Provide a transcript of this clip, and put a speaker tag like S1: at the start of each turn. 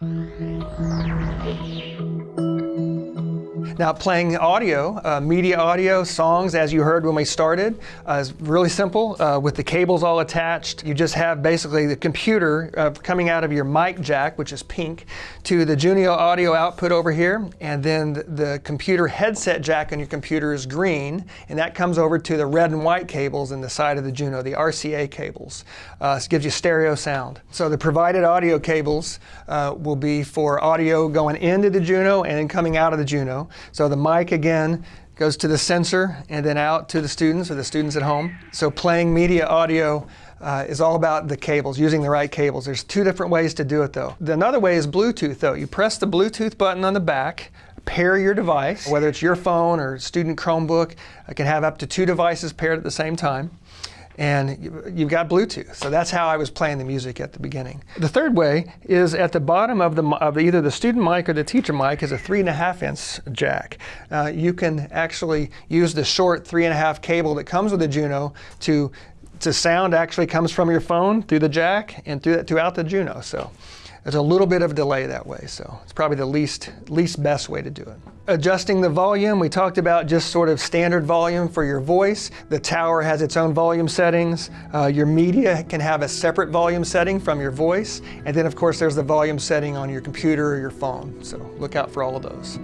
S1: Thank you. Now playing audio, uh, media audio, songs as you heard when we started uh, is really simple uh, with the cables all attached. You just have basically the computer uh, coming out of your mic jack, which is pink, to the Juno audio output over here and then the, computer headset jack on your computer is green and that comes over to the red and white cables in the side of the Juno, the RCA cables. Uh, gives you stereo sound. So the provided audio cables uh, will be for audio going into the Juno and then coming out of the Juno. So the mic again goes to the sensor and then out to the students or the students at home. So playing media audio uh, is all about the cables, using the right cables. There's two different ways to do it though. Another way is Bluetooth though. You press the Bluetooth button on the back, pair your device, whether it's your phone or student Chromebook, it can have up to two devices paired at the same time and you've got Bluetooth. So that's how I was playing the music at the beginning. The third way is at the bottom of, the, of either the student mic or the teacher mic is a three and a half inch jack. Uh, you can actually use the short three and a half cable that comes with the Juno to to sound actually comes from your phone through the jack and through, throughout the Juno. So there's a little bit of delay that way, so it's probably the least, least best way to do it. Adjusting the volume, we talked about just sort of standard volume for your voice. The tower has its own volume settings. Uh, your media can have a separate volume setting from your voice. And then of course there's the volume setting on your computer or your phone. So look out for all of those.